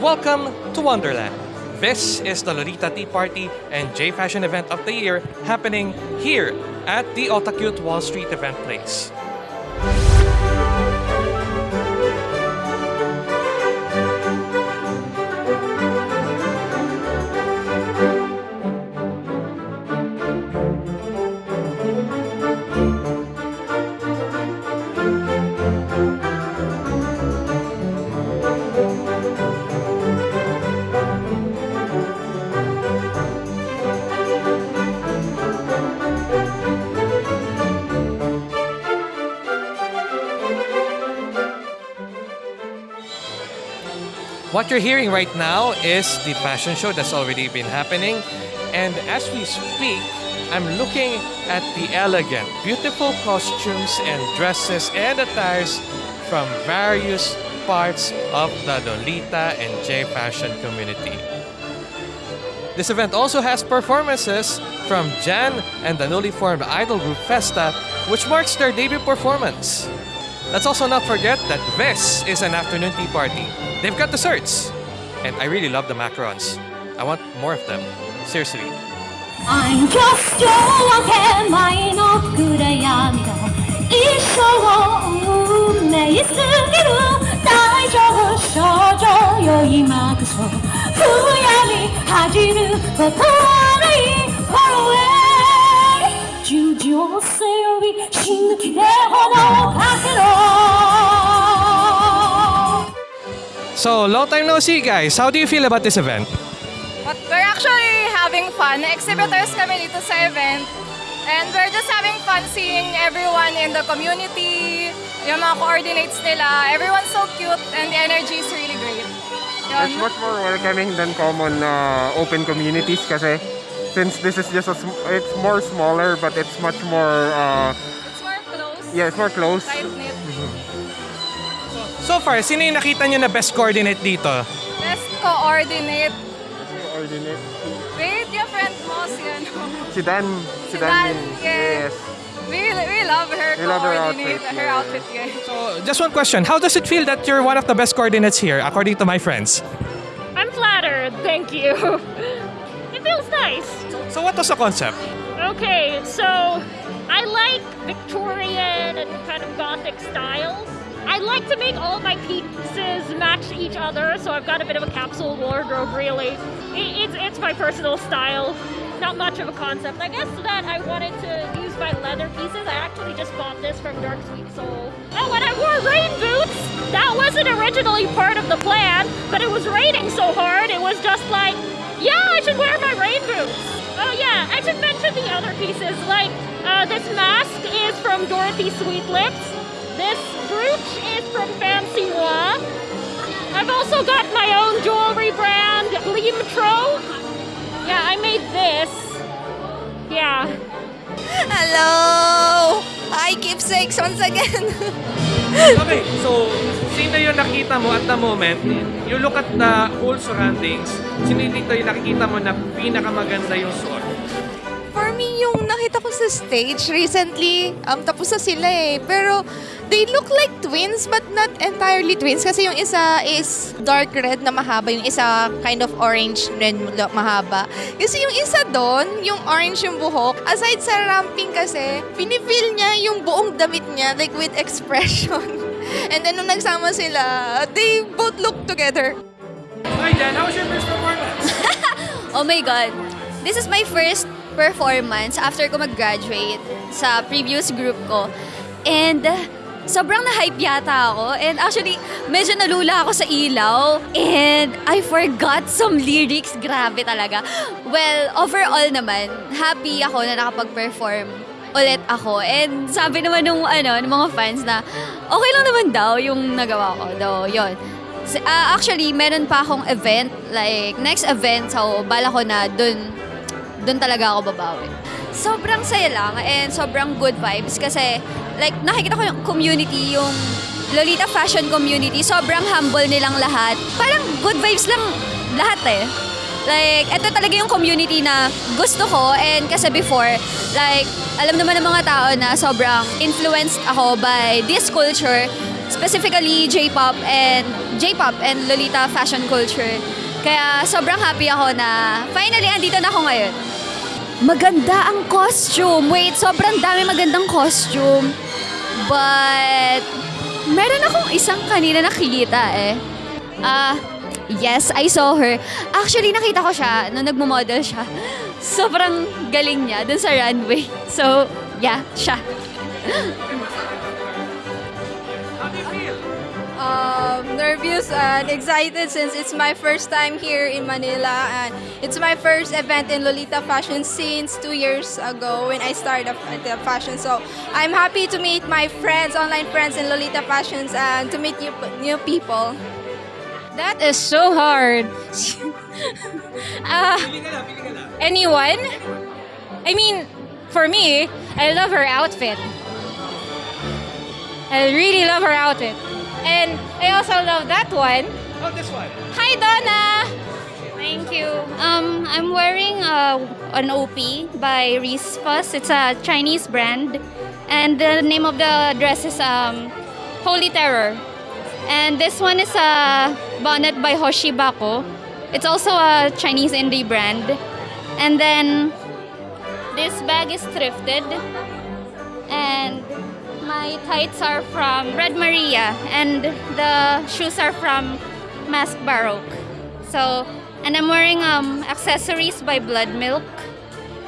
welcome to Wonderland. This is the Lolita Tea Party and J Fashion event of the year happening here at the Otakute Wall Street event place. What you're hearing right now is the fashion show that's already been happening. And as we speak, I'm looking at the elegant, beautiful costumes and dresses and attires from various parts of the Lolita and J Fashion community. This event also has performances from Jan and the newly formed idol group Festa, which marks their debut performance. Let's also not forget that this is an afternoon tea party. They've got desserts. And I really love the macarons. I want more of them. Seriously. I'm just your away 従情せより死ぬ気で炎をかけろ So, long time no see, guys. How do you feel about this event? But we're actually having fun. Exhibitors kami dito sa event. And we're just having fun seeing everyone in the community, yung mga coordinates nila. Everyone's so cute and the energy is really great. Yun. It's much more welcoming than common uh, open communities kasi since this is just a sm- it's more smaller but it's much more uh, It's more close, yeah it's more close. So far, sino yung nakita nyo na best coordinate dito? Best coordinate. coordinate Wait, yung friend mo, si ano? si Dan Si si Dan, Min. yes. We, we love her We love her coordinate, outfit, her yeah. outfit, guys. So, just one question. How does it feel that you're one of the best coordinates here, according to my friends? I'm flattered, thank you. It feels nice. So, what was the concept? Okay, so I like Victorian and kind of Gothic styles. I like to make all my pieces match each other, so I've got a bit of a capsule wardrobe, really. I- It's, it's my personal style. Not much of a concept. I guess that I wanted to use my leather pieces. I actually just bought this from Dark Sweet Soul. Oh, and I wore rain boots! That wasn't originally part of the plan, but it was raining so hard, it was just like, yeah, I should wear my rain boots. Oh yeah, I should mention the other pieces. Like uh, this mask is from Dorothy Sweetlips. This brooch is from Fancy Moi. I've also got my own jewelry brand, Gleamtro. Yeah, I made this. Yeah. Hello! Keepsakes once again. Okay, so, sino yung nakita mo at the moment? You look at the whole surroundings. Sino dito yung nakikita mo na pinakamaganda yung suot? For me, yung nakita ko sa stage recently, um, tapos na sila eh. Pero they look like twins but not entirely twins. Kasi yung isa is dark red na mahaba, yung isa kind of orange red na mahaba. Kasi yung isa doon, yung orange yung buhok, aside sa ramping kasi, pinifeel niya yung buong damit niya, like with expression. And then nung nagsama sila, they both look together. Hi, Dan. How was your first performance? Oh my God. This is my first performance after ko mag-graduate sa previous group ko. And uh, sobrang na-hype yata ako. And actually, medyo nalula ako sa ilaw. And I forgot some lyrics. Grabe talaga. Well, overall naman, happy ako na nakapag-perform ulit ako. And sabi naman nung, ano, ng mga fans na okay lang naman daw yung nagawa ko. Though, yun. S- ah, actually, meron pa akong event, like, next event, so, bala ko na dun, dun talaga ako babawi. Sobrang saya lang and sobrang good vibes kasi, like, nakikita ko yung community, yung Lolita fashion community, sobrang humble nilang lahat. Parang good vibes lang lahat eh. Like, ito talaga yung community na gusto ko and kasi before, like, alam naman ng mga tao na sobrang influenced ako by this culture specifically J-pop and J-pop and Lolita fashion culture. Kaya sobrang happy ako na finally andito na ako ngayon. Maganda ang costume. Wait, sobrang dami magandang costume. But meron akong isang kanina nakikita eh. Ah, yes, I saw her. Actually, nakita ko siya nung nagmo-model siya. Sobrang galing niya dun sa runway. So, yeah, siya. um, nervous and excited since it's my first time here in Manila and it's my first event in Lolita Fashion since two years ago when I started the fashion. So I'm happy to meet my friends, online friends in Lolita Fashions and to meet new, new people. That is so hard. uh, anyone? I mean, for me, I love her outfit. I really love her outfit. And I also love that one. Oh, this one. Hi, Donna! Thank you. Um, I'm wearing uh, an OP by Reese Fuss. It's a Chinese brand, and the name of the dress is um, Holy Terror. And this one is a bonnet by Hoshibako. It's also a Chinese indie brand. And then this bag is thrifted, and my tights are from Red Maria, and the shoes are from Mask Baroque. So, and I'm wearing um, accessories by Blood Milk.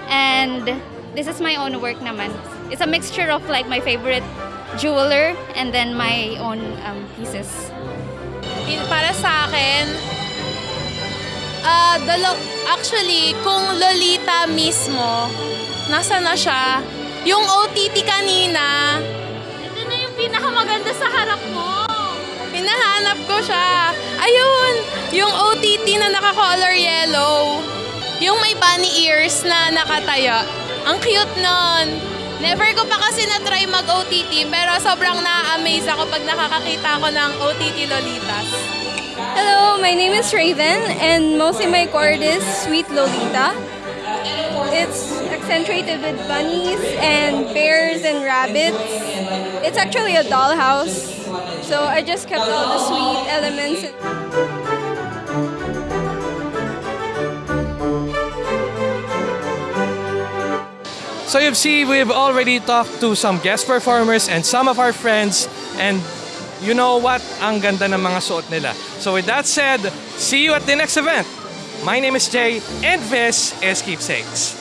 And this is my own work naman. It's a mixture of like my favorite jeweler and then my own um, pieces. In- para sa akin, ah dalo, actually, kung Lolita mismo, nasa na siya, yung OTT kanina, pinahanap ko siya. Ayun, yung OTT na naka-color yellow. Yung may bunny ears na nakataya. Ang cute nun. Never ko pa kasi na-try mag-OTT, pero sobrang na-amaze ako pag nakakakita ko ng OTT Lolitas. Hello, my name is Raven and mostly my chord is Sweet Lolita. It's accentuated with bunnies and bears and rabbits. It's actually a dollhouse. So I just kept all the sweet elements. So you see, we've already talked to some guest performers and some of our friends and you know what? Ang ganda ng mga suot nila. So with that said, see you at the next event. My name is Jay and this is Keepsakes.